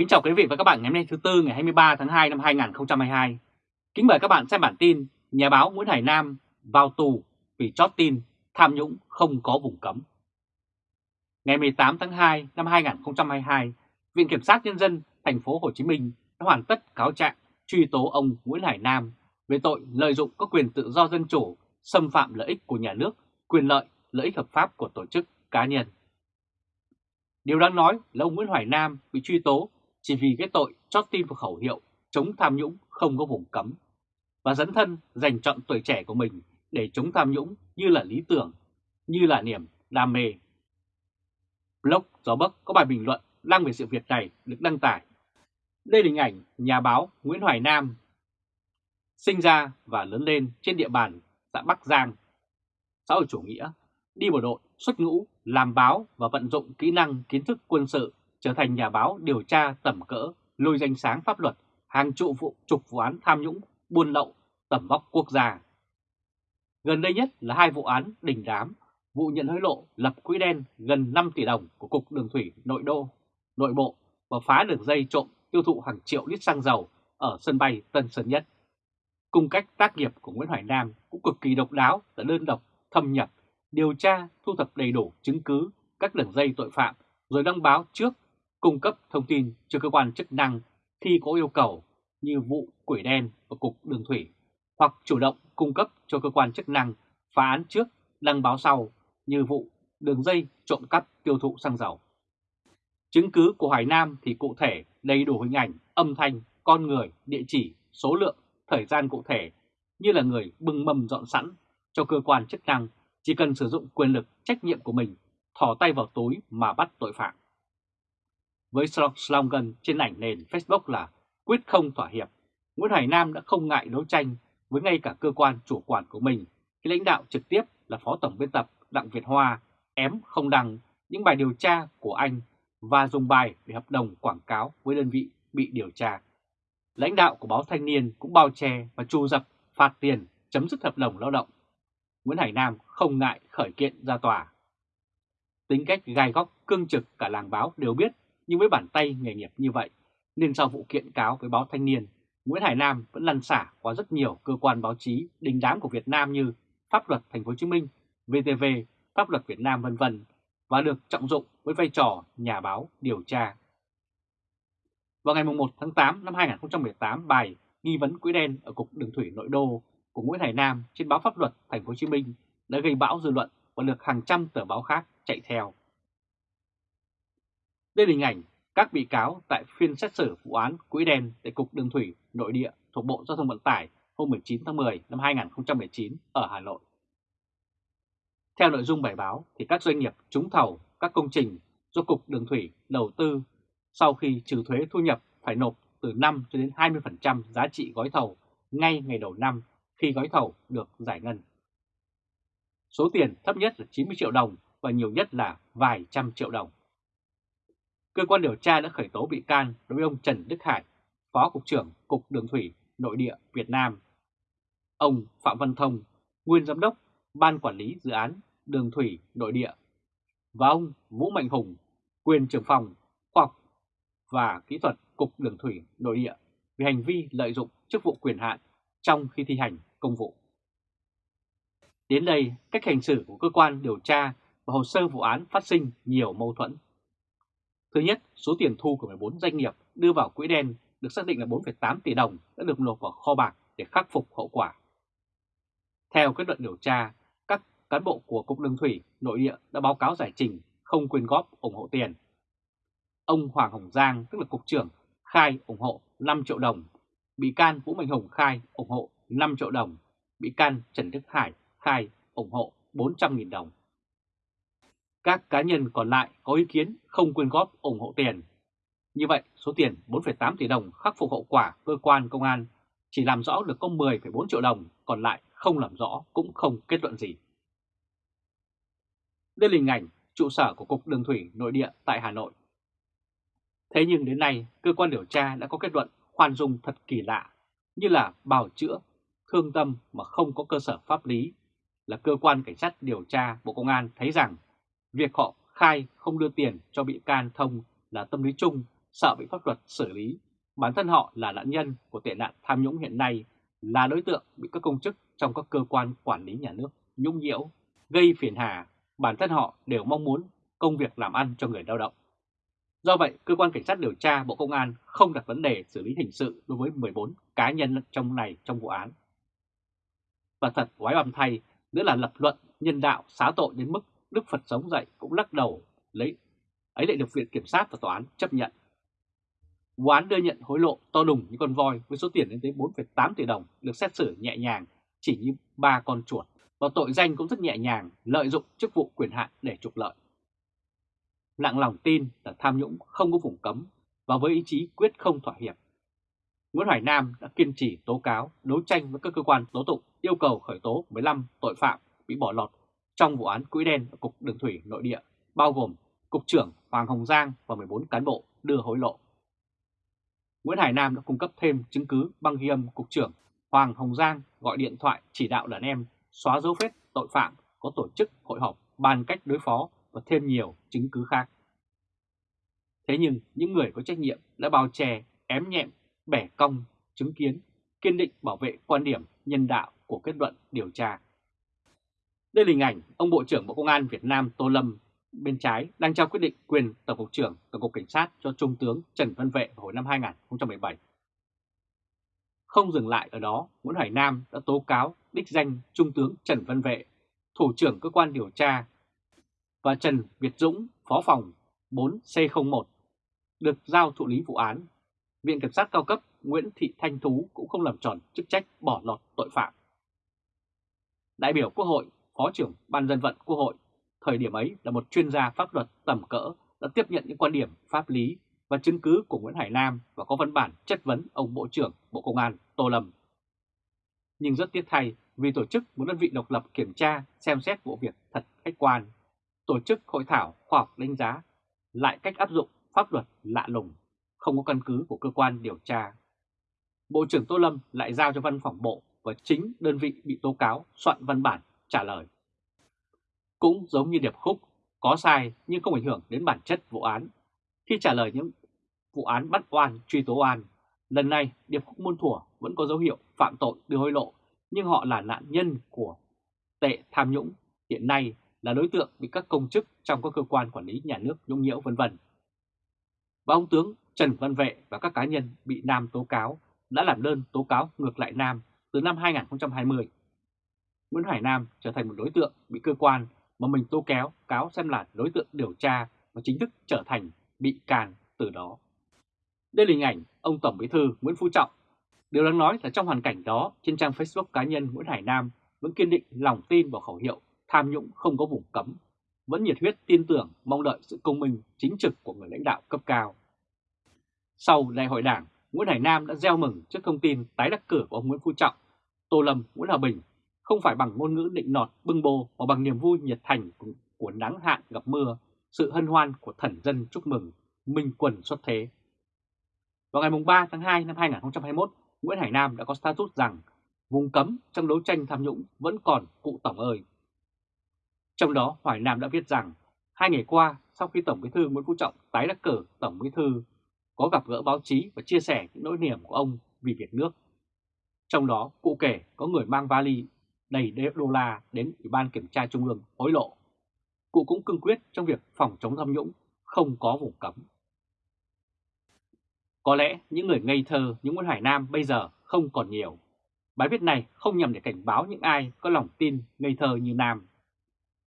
Kính chào quý vị và các bạn ngày hôm nay thứ Tư ngày 23 tháng 2 năm 2022. Kính mời các bạn xem bản tin Nhà báo Nguyễn Hải Nam vào tù vì chót tin tham nhũng không có vùng cấm. Ngày 18 tháng 2 năm 2022, Viện Kiểm sát Nhân dân thành phố Hồ Chí Minh đã hoàn tất cáo trạng truy tố ông Nguyễn Hải Nam về tội lợi dụng các quyền tự do dân chủ, xâm phạm lợi ích của nhà nước, quyền lợi, lợi ích hợp pháp của tổ chức cá nhân. Điều đáng nói là ông Nguyễn Hoài Nam bị truy tố chỉ vì cái tội chót tin vào khẩu hiệu chống tham nhũng không có vùng cấm và dấn thân dành chọn tuổi trẻ của mình để chống tham nhũng như là lý tưởng, như là niềm đam mê. Blog Gió Bắc có bài bình luận đăng về sự việc này được đăng tải. Đây là hình ảnh nhà báo Nguyễn Hoài Nam sinh ra và lớn lên trên địa bàn xã Bắc Giang, xã hội chủ nghĩa, đi bộ đội, xuất ngũ, làm báo và vận dụng kỹ năng kiến thức quân sự trở thành nhà báo điều tra tầm cỡ, lôi danh sáng pháp luật, hàng trụ vụ trục vụ án tham nhũng, buôn lậu, tầm vóc quốc gia. Gần đây nhất là hai vụ án đình đám, vụ nhận hối lộ lập quỹ đen gần 5 tỷ đồng của Cục Đường Thủy Nội Đô, Nội Bộ và phá đường dây trộm tiêu thụ hàng triệu lít xăng dầu ở sân bay Tân Sơn Nhất. Cung cách tác nghiệp của Nguyễn Hoài Nam cũng cực kỳ độc đáo là đơn độc, thâm nhập, điều tra, thu thập đầy đủ chứng cứ các đường dây tội phạm rồi đăng báo trước cung cấp thông tin cho cơ quan chức năng khi có yêu cầu như vụ quỷ đen ở Cục Đường Thủy hoặc chủ động cung cấp cho cơ quan chức năng phá án trước đăng báo sau như vụ đường dây trộm cắp tiêu thụ xăng dầu. Chứng cứ của Hải Nam thì cụ thể đầy đủ hình ảnh, âm thanh, con người, địa chỉ, số lượng, thời gian cụ thể như là người bưng mầm dọn sẵn cho cơ quan chức năng chỉ cần sử dụng quyền lực trách nhiệm của mình thò tay vào túi mà bắt tội phạm với slogan trên ảnh nền Facebook là quyết không thỏa hiệp, Nguyễn Hoài Nam đã không ngại đấu tranh với ngay cả cơ quan chủ quản của mình khi lãnh đạo trực tiếp là Phó Tổng biên tập Đặng Việt Hoa ém không đăng những bài điều tra của anh và dùng bài để hợp đồng quảng cáo với đơn vị bị điều tra. Lãnh đạo của báo Thanh niên cũng bao che và trù dập phạt tiền chấm dứt hợp đồng lao động. Nguyễn Hải Nam không ngại khởi kiện ra tòa. Tính cách gai góc cương trực cả làng báo đều biết nhưng với bản tay nghề nghiệp như vậy, nên sau vụ kiện cáo với báo Thanh niên, Nguyễn Hải Nam vẫn lăn xả qua rất nhiều cơ quan báo chí đình đám của Việt Nam như Pháp luật Thành phố Hồ Chí Minh, VTV, Pháp luật Việt Nam vân vân và được trọng dụng với vai trò nhà báo điều tra. Vào ngày 1 tháng 8 năm 2018, bài nghi vấn quỹ đen ở cục đường thủy nội đô của Nguyễn Hải Nam trên báo Pháp luật Thành phố Hồ Chí Minh đã gây bão dư luận và được hàng trăm tờ báo khác chạy theo. Đây là hình ảnh các bị cáo tại phiên xét xử vụ án quỹ đen tại Cục Đường Thủy Nội địa thuộc Bộ Giao thông Vận tải hôm 19 tháng 10 năm 2019 ở Hà Nội. Theo nội dung bài báo thì các doanh nghiệp trúng thầu các công trình do Cục Đường Thủy đầu tư sau khi trừ thuế thu nhập phải nộp từ 5 cho đến 20% giá trị gói thầu ngay ngày đầu năm khi gói thầu được giải ngân. Số tiền thấp nhất là 90 triệu đồng và nhiều nhất là vài trăm triệu đồng cơ quan điều tra đã khởi tố bị can đối với ông Trần Đức Hải, Phó Cục trưởng Cục Đường Thủy Nội địa Việt Nam. Ông Phạm Văn Thông, Nguyên Giám đốc Ban Quản lý Dự án Đường Thủy Nội địa và ông Vũ Mạnh Hùng, quyền trưởng phòng khoa học và kỹ thuật Cục Đường Thủy Nội địa vì hành vi lợi dụng chức vụ quyền hạn trong khi thi hành công vụ. Đến đây, cách hành xử của cơ quan điều tra và hồ sơ vụ án phát sinh nhiều mâu thuẫn Thứ nhất, số tiền thu của 14 doanh nghiệp đưa vào quỹ đen được xác định là 4,8 tỷ đồng đã được nộp vào kho bạc để khắc phục hậu quả. Theo kết luận điều tra, các cán bộ của Cục Đường Thủy nội địa đã báo cáo giải trình không quyên góp ủng hộ tiền. Ông Hoàng Hồng Giang, tức là Cục trưởng, khai ủng hộ 5 triệu đồng. Bị can Vũ Mạnh Hùng khai ủng hộ 5 triệu đồng. Bị can Trần Đức Hải khai ủng hộ 400.000 đồng. Các cá nhân còn lại có ý kiến không quyên góp ủng hộ tiền. Như vậy, số tiền 4,8 tỷ đồng khắc phục hậu quả cơ quan công an chỉ làm rõ được có 10,4 triệu đồng, còn lại không làm rõ cũng không kết luận gì. Đây là hình ảnh trụ sở của Cục Đường Thủy Nội địa tại Hà Nội. Thế nhưng đến nay, cơ quan điều tra đã có kết luận khoan dung thật kỳ lạ, như là bào chữa, thương tâm mà không có cơ sở pháp lý, là cơ quan cảnh sát điều tra Bộ Công an thấy rằng Việc họ khai không đưa tiền cho bị can Thông là tâm lý chung sợ bị pháp luật xử lý. Bản thân họ là nạn nhân của tệ nạn tham nhũng hiện nay, là đối tượng bị các công chức trong các cơ quan quản lý nhà nước nhũng nhiễu, gây phiền hà. Bản thân họ đều mong muốn công việc làm ăn cho người lao động. Do vậy, cơ quan cảnh sát điều tra Bộ Công an không đặt vấn đề xử lý hình sự đối với 14 cá nhân trong này trong vụ án. Và thật quái bầm thay, nữa là lập luận nhân đạo xá tội đến mức Đức Phật sống dậy cũng lắc đầu lấy ấy lại được Viện Kiểm sát và Tòa án chấp nhận. Vụ án đưa nhận hối lộ to đùng như con voi với số tiền lên tới 4,8 tỷ đồng được xét xử nhẹ nhàng chỉ như ba con chuột và tội danh cũng rất nhẹ nhàng lợi dụng chức vụ quyền hạn để trục lợi. Lặng lòng tin là tham nhũng không có vùng cấm và với ý chí quyết không thỏa hiệp. Nguyễn Hoài Nam đã kiên trì tố cáo, đấu tranh với các cơ quan tố tụng yêu cầu khởi tố 15 tội phạm bị bỏ lọt trong vụ án quỹ đen ở Cục Đường Thủy Nội địa, bao gồm Cục trưởng Hoàng Hồng Giang và 14 cán bộ đưa hối lộ. Nguyễn Hải Nam đã cung cấp thêm chứng cứ băng ghi âm Cục trưởng Hoàng Hồng Giang gọi điện thoại chỉ đạo đàn em xóa dấu vết tội phạm có tổ chức hội họp bàn cách đối phó và thêm nhiều chứng cứ khác. Thế nhưng những người có trách nhiệm đã bao che, ém nhẹm, bẻ cong, chứng kiến, kiên định bảo vệ quan điểm nhân đạo của kết luận điều tra. Đây là hình ảnh ông Bộ trưởng Bộ Công an Việt Nam Tô Lâm bên trái đang trao quyết định quyền Tổng cục trưởng Tổng cục Cảnh sát cho Trung tướng Trần Văn Vệ hồi năm 2017. Không dừng lại ở đó, Nguyễn Hải Nam đã tố cáo đích danh Trung tướng Trần Văn Vệ, Thủ trưởng Cơ quan Điều tra, và Trần Việt Dũng, Phó phòng 4C01, được giao thụ lý vụ án. Viện Kiểm sát cao cấp Nguyễn Thị Thanh Thú cũng không làm tròn chức trách bỏ lọt tội phạm. Đại biểu Quốc hội, Phó trưởng Ban dân vận Quốc hội, thời điểm ấy là một chuyên gia pháp luật tầm cỡ đã tiếp nhận những quan điểm pháp lý và chứng cứ của Nguyễn Hải Nam và có văn bản chất vấn ông Bộ trưởng Bộ Công an Tô Lâm. Nhưng rất tiếc thay vì tổ chức một đơn vị độc lập kiểm tra xem xét vụ việc thật khách quan, tổ chức hội thảo khoa học đánh giá lại cách áp dụng pháp luật lạ lùng, không có căn cứ của cơ quan điều tra. Bộ trưởng Tô Lâm lại giao cho văn phòng bộ và chính đơn vị bị tố cáo soạn văn bản trả lời. Cũng giống như điệp khúc, có sai nhưng không ảnh hưởng đến bản chất vụ án. Khi trả lời những vụ án bắt oan truy tố oan, lần này điệp khúc muôn Thủa vẫn có dấu hiệu phạm tội đưa hối lộ, nhưng họ là nạn nhân của tệ tham nhũng, hiện nay là đối tượng bị các công chức trong các cơ quan quản lý nhà nước nhũng nhiễu vân vân. Và ông tướng Trần Văn Vệ và các cá nhân bị Nam tố cáo đã làm đơn tố cáo ngược lại Nam từ năm 2020. Nguyễn Hải Nam trở thành một đối tượng bị cơ quan mà mình tố kéo cáo xem là đối tượng điều tra và chính thức trở thành bị can từ đó. Đây là hình ảnh ông Tổng Bí thư Nguyễn Phú Trọng. Điều đáng nói là trong hoàn cảnh đó, trên trang Facebook cá nhân Nguyễn Hải Nam vẫn kiên định lòng tin vào khẩu hiệu tham nhũng không có vùng cấm, vẫn nhiệt huyết tin tưởng mong đợi sự công minh chính trực của người lãnh đạo cấp cao. Sau đại hội đảng, Nguyễn Hải Nam đã gieo mừng trước thông tin tái đắc cử của ông Nguyễn Phú Trọng, Tô Lâm, Nguyễn Hòa Bình, không phải bằng ngôn ngữ định nọt bưng bô mà bằng niềm vui nhiệt thành của, nắng hạn gặp mưa, sự hân hoan của thần dân chúc mừng, minh quần xuất thế. Vào ngày 3 tháng 2 năm 2021, Nguyễn Hải Nam đã có status rằng vùng cấm trong đấu tranh tham nhũng vẫn còn cụ tổng ơi. Trong đó Hoài Nam đã viết rằng hai ngày qua sau khi Tổng Bí thư Nguyễn Phú Trọng tái đắc cử Tổng Bí thư có gặp gỡ báo chí và chia sẻ những nỗi niềm của ông vì việc nước. Trong đó cụ kể có người mang vali đầy đô la đến Ủy ban Kiểm tra Trung ương hối lộ. Cụ cũng cương quyết trong việc phòng chống tham nhũng, không có vùng cấm. Có lẽ những người ngây thơ như Nguyễn Hải Nam bây giờ không còn nhiều. Bài viết này không nhằm để cảnh báo những ai có lòng tin ngây thơ như Nam.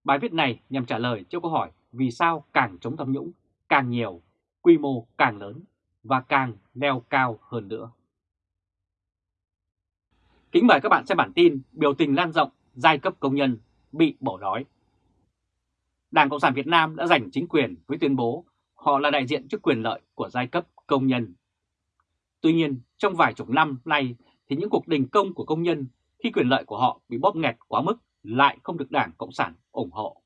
Bài viết này nhằm trả lời cho câu hỏi vì sao càng chống tham nhũng càng nhiều, quy mô càng lớn và càng leo cao hơn nữa. Kính mời các bạn xem bản tin biểu tình lan rộng giai cấp công nhân bị bỏ đói. Đảng Cộng sản Việt Nam đã giành chính quyền với tuyên bố họ là đại diện cho quyền lợi của giai cấp công nhân. Tuy nhiên, trong vài chục năm nay thì những cuộc đình công của công nhân khi quyền lợi của họ bị bóp nghẹt quá mức lại không được Đảng Cộng sản ủng hộ.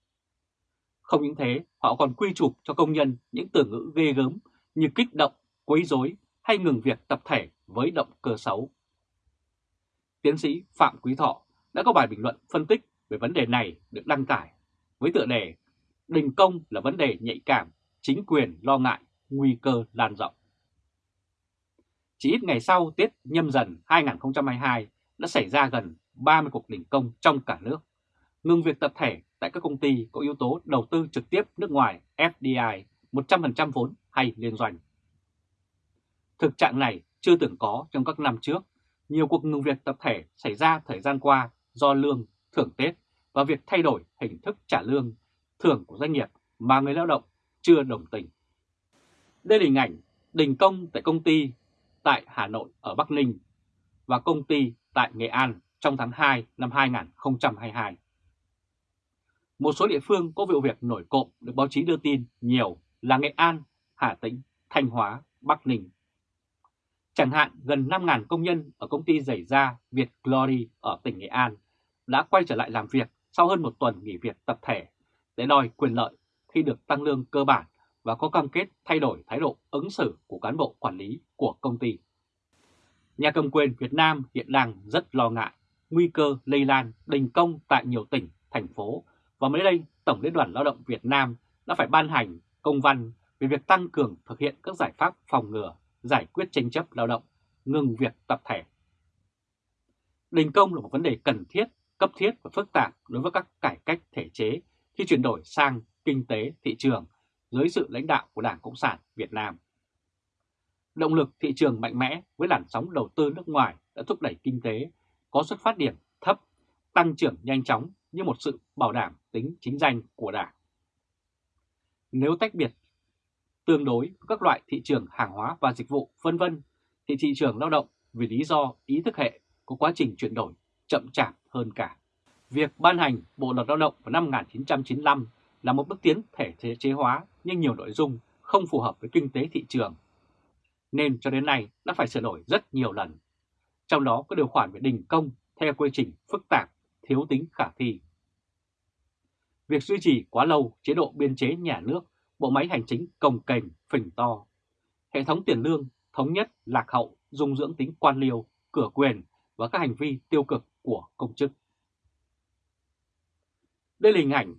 Không những thế, họ còn quy chụp cho công nhân những từ ngữ ghê gớm như kích động, quấy rối hay ngừng việc tập thể với động cơ xấu. Tiến sĩ Phạm Quý Thọ đã có bài bình luận phân tích về vấn đề này được đăng tải với tựa đề Đình công là vấn đề nhạy cảm, chính quyền lo ngại, nguy cơ lan rộng. Chỉ ít ngày sau Tết nhâm dần 2022 đã xảy ra gần 30 cuộc đình công trong cả nước, ngừng việc tập thể tại các công ty có yếu tố đầu tư trực tiếp nước ngoài FDI 100% vốn hay liên doanh. Thực trạng này chưa từng có trong các năm trước, nhiều cuộc ngừng việc tập thể xảy ra thời gian qua do lương, thưởng Tết và việc thay đổi hình thức trả lương, thưởng của doanh nghiệp mà người lao động chưa đồng tình. Đây là hình ảnh đình công tại công ty tại Hà Nội ở Bắc Ninh và công ty tại Nghệ An trong tháng 2 năm 2022. Một số địa phương có vụ việc nổi cộm được báo chí đưa tin nhiều là Nghệ An, Hà Tĩnh, Thanh Hóa, Bắc Ninh. Chẳng hạn gần 5.000 công nhân ở công ty giày da Việt Glory ở tỉnh Nghệ An đã quay trở lại làm việc sau hơn một tuần nghỉ việc tập thể để đòi quyền lợi khi được tăng lương cơ bản và có cam kết thay đổi thái độ ứng xử của cán bộ quản lý của công ty. Nhà cầm quyền Việt Nam hiện đang rất lo ngại nguy cơ lây lan đình công tại nhiều tỉnh, thành phố và mới đây Tổng Liên đoàn Lao động Việt Nam đã phải ban hành công văn về việc tăng cường thực hiện các giải pháp phòng ngừa, giải quyết tranh chấp lao động, ngừng việc tập thể. Đình công là một vấn đề cần thiết, cấp thiết và phức tạp đối với các cải cách thể chế khi chuyển đổi sang kinh tế thị trường dưới sự lãnh đạo của Đảng Cộng sản Việt Nam. Động lực thị trường mạnh mẽ với làn sóng đầu tư nước ngoài đã thúc đẩy kinh tế có xuất phát điểm thấp, tăng trưởng nhanh chóng như một sự bảo đảm tính chính danh của Đảng. Nếu tách biệt tương đối với các loại thị trường hàng hóa và dịch vụ vân vân thì thị trường lao động vì lý do ý thức hệ có quá trình chuyển đổi chậm chạp hơn cả. Việc ban hành Bộ Luật Lao động vào năm 1995 là một bước tiến thể chế hóa nhưng nhiều nội dung không phù hợp với kinh tế thị trường. Nên cho đến nay đã phải sửa đổi rất nhiều lần. Trong đó có điều khoản về đình công theo quy trình phức tạp, thiếu tính khả thi. Việc duy trì quá lâu chế độ biên chế nhà nước, bộ máy hành chính cồng kềnh, phình to. Hệ thống tiền lương thống nhất, lạc hậu, dung dưỡng tính quan liêu, cửa quyền và các hành vi tiêu cực của công chức. Đây là hình ảnh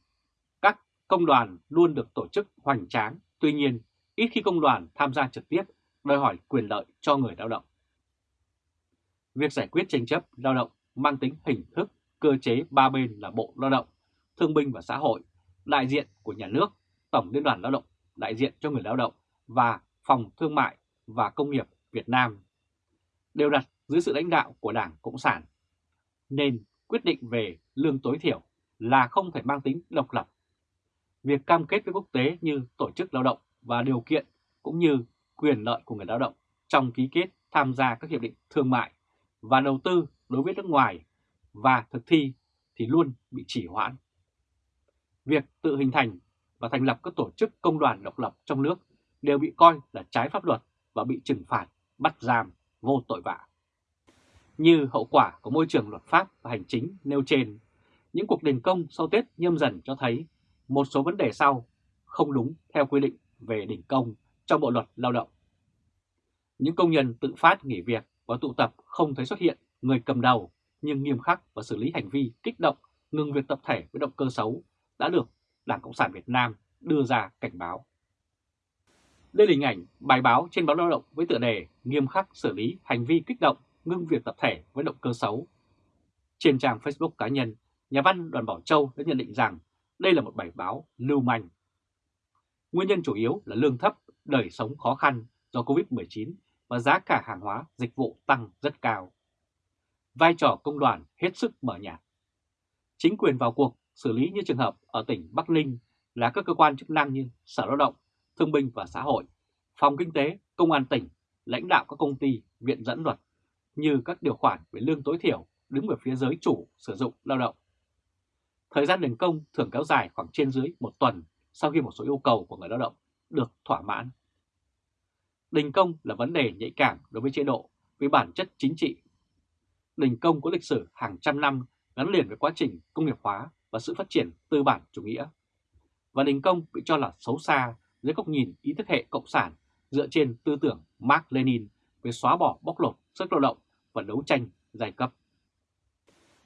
các công đoàn luôn được tổ chức hoành tráng, tuy nhiên ít khi công đoàn tham gia trực tiếp đòi hỏi quyền lợi cho người lao động. Việc giải quyết tranh chấp lao động mang tính hình thức, cơ chế ba bên là Bộ Lao động, Thương binh và Xã hội, đại diện của nhà nước, Tổng Liên đoàn Lao động, đại diện cho người lao động và Phòng Thương mại và Công nghiệp Việt Nam đều đặt dưới sự lãnh đạo của Đảng Cộng sản, nên quyết định về lương tối thiểu là không thể mang tính độc lập. Việc cam kết với quốc tế như tổ chức lao động và điều kiện cũng như quyền lợi của người lao động trong ký kết tham gia các hiệp định thương mại và đầu tư đối với nước ngoài và thực thi thì luôn bị chỉ hoãn. Việc tự hình thành và thành lập các tổ chức công đoàn độc lập trong nước đều bị coi là trái pháp luật và bị trừng phạt, bắt giam, vô tội vạ. Như hậu quả của môi trường luật pháp và hành chính nêu trên, những cuộc đình công sau Tết nhâm dần cho thấy một số vấn đề sau không đúng theo quy định về đình công trong Bộ Luật Lao động. Những công nhân tự phát nghỉ việc và tụ tập không thấy xuất hiện người cầm đầu nhưng nghiêm khắc và xử lý hành vi kích động ngừng việc tập thể với động cơ xấu đã được Đảng Cộng sản Việt Nam đưa ra cảnh báo. Đây là hình ảnh bài báo trên báo Lao động với tựa đề nghiêm khắc xử lý hành vi kích động ngưng việc tập thể với động cơ xấu. Trên trang Facebook cá nhân, nhà văn Đoàn Bảo Châu đã nhận định rằng đây là một bài báo lưu manh. Nguyên nhân chủ yếu là lương thấp, đời sống khó khăn do Covid-19 và giá cả hàng hóa, dịch vụ tăng rất cao. Vai trò công đoàn hết sức mở nhạt. Chính quyền vào cuộc xử lý như trường hợp ở tỉnh Bắc Ninh là các cơ quan chức năng như Sở Lao động, Thương binh và Xã hội, Phòng Kinh tế, Công an tỉnh, lãnh đạo các công ty, viện dẫn luật, như các điều khoản về lương tối thiểu đứng về phía giới chủ sử dụng lao động. Thời gian đình công thường kéo dài khoảng trên dưới một tuần sau khi một số yêu cầu của người lao động được thỏa mãn. Đình công là vấn đề nhạy cảm đối với chế độ với bản chất chính trị. Đình công có lịch sử hàng trăm năm gắn liền với quá trình công nghiệp hóa và sự phát triển tư bản chủ nghĩa. Và đình công bị cho là xấu xa dưới góc nhìn ý thức hệ cộng sản dựa trên tư tưởng Mark Lenin về xóa bỏ bóc lột sức lao động và đấu tranh giai cấp.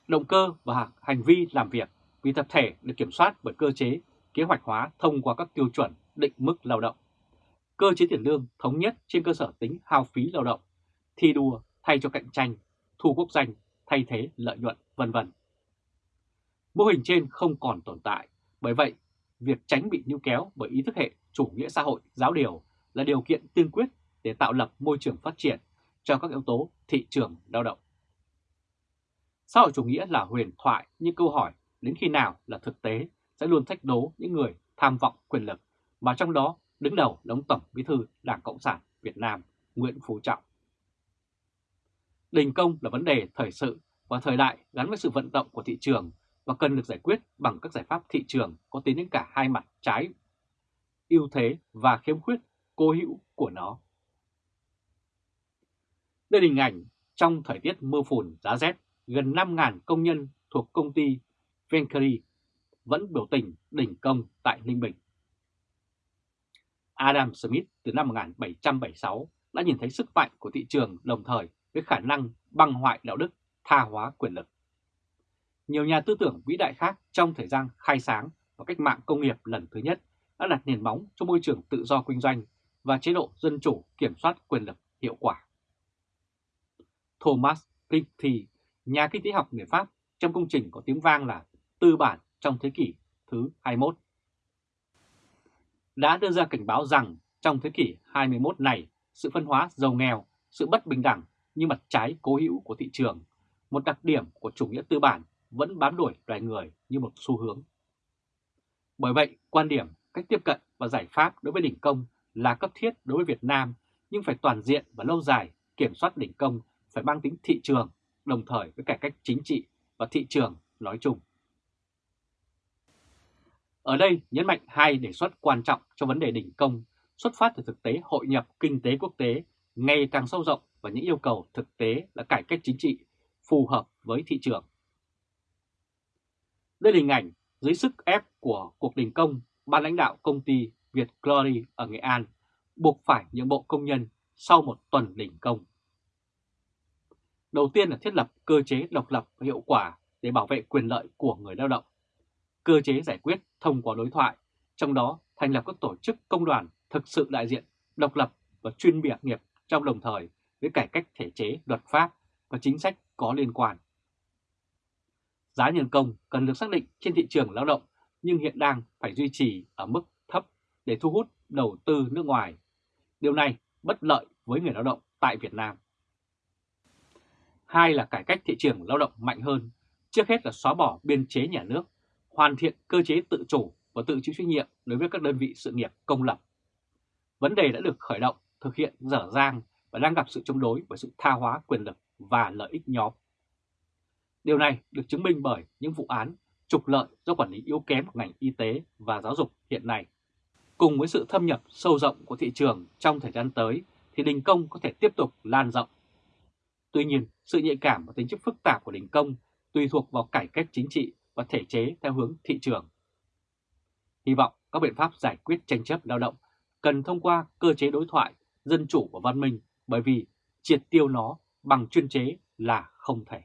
Động cơ và hành vi làm việc vì tập thể được kiểm soát bởi cơ chế kế hoạch hóa thông qua các tiêu chuẩn định mức lao động. Cơ chế tiền lương thống nhất trên cơ sở tính hao phí lao động, thi đua thay cho cạnh tranh, thu quốc danh thay thế lợi nhuận, vân vân. Mô hình trên không còn tồn tại, bởi vậy việc tránh bị níu kéo bởi ý thức hệ chủ nghĩa xã hội giáo điều là điều kiện tiên quyết để tạo lập môi trường phát triển cho các yếu tố thị trường lao động. Xã hội chủ nghĩa là huyền thoại như câu hỏi đến khi nào là thực tế sẽ luôn thách đố những người tham vọng quyền lực, mà trong đó đứng đầu là ông Tổng Bí thư Đảng Cộng sản Việt Nam Nguyễn Phú Trọng. Đình công là vấn đề thời sự và thời đại gắn với sự vận động của thị trường và cần được giải quyết bằng các giải pháp thị trường có tính đến cả hai mặt trái, ưu thế và khiếm khuyết cố hữu của nó. Đây là hình ảnh trong thời tiết mưa phùn giá rét, gần 5.000 công nhân thuộc công ty Venkari vẫn biểu tình đình công tại Ninh Bình. Adam Smith từ năm 1776 đã nhìn thấy sức mạnh của thị trường đồng thời với khả năng băng hoại đạo đức, tha hóa quyền lực. Nhiều nhà tư tưởng vĩ đại khác trong thời gian khai sáng và cách mạng công nghiệp lần thứ nhất đã đặt nền móng cho môi trường tự do kinh doanh và chế độ dân chủ kiểm soát quyền lực hiệu quả. Thomas Piketty, nhà kinh tế học người Pháp trong công trình có tiếng vang là Tư bản trong thế kỷ thứ 21, đã đưa ra cảnh báo rằng trong thế kỷ 21 này, sự phân hóa giàu nghèo, sự bất bình đẳng như mặt trái cố hữu của thị trường, một đặc điểm của chủ nghĩa tư bản vẫn bám đuổi loài người như một xu hướng. Bởi vậy, quan điểm, cách tiếp cận và giải pháp đối với đỉnh công là cấp thiết đối với Việt Nam, nhưng phải toàn diện và lâu dài, kiểm soát đỉnh công phải mang tính thị trường, đồng thời với cải cách chính trị và thị trường nói chung. Ở đây nhấn mạnh hai đề xuất quan trọng cho vấn đề đỉnh công xuất phát từ thực tế hội nhập kinh tế quốc tế ngày càng sâu rộng và những yêu cầu thực tế là cải cách chính trị phù hợp với thị trường. Đây là hình ảnh dưới sức ép của cuộc đình công, ban lãnh đạo công ty Việt Glory ở Nghệ An buộc phải nhượng bộ công nhân sau một tuần đình công. Đầu tiên là thiết lập cơ chế độc lập và hiệu quả để bảo vệ quyền lợi của người lao động. Cơ chế giải quyết thông qua đối thoại, trong đó thành lập các tổ chức công đoàn thực sự đại diện, độc lập và chuyên biệt nghiệp trong đồng thời với cải cách thể chế, luật pháp và chính sách có liên quan. Giá nhân công cần được xác định trên thị trường lao động nhưng hiện đang phải duy trì ở mức thấp để thu hút đầu tư nước ngoài. Điều này bất lợi với người lao động tại Việt Nam. Hai là cải cách thị trường lao động mạnh hơn, trước hết là xóa bỏ biên chế nhà nước, hoàn thiện cơ chế tự chủ và tự chịu trách nhiệm đối với các đơn vị sự nghiệp công lập. Vấn đề đã được khởi động, thực hiện dở dang và đang gặp sự chống đối bởi sự tha hóa quyền lực và lợi ích nhóm. Điều này được chứng minh bởi những vụ án trục lợi do quản lý yếu kém của ngành y tế và giáo dục hiện nay. Cùng với sự thâm nhập sâu rộng của thị trường trong thời gian tới thì đình công có thể tiếp tục lan rộng. Tuy nhiên, sự nhạy cảm và tính chất phức tạp của đình công tùy thuộc vào cải cách chính trị và thể chế theo hướng thị trường. Hy vọng các biện pháp giải quyết tranh chấp lao động cần thông qua cơ chế đối thoại, dân chủ và văn minh bởi vì triệt tiêu nó bằng chuyên chế là không thể.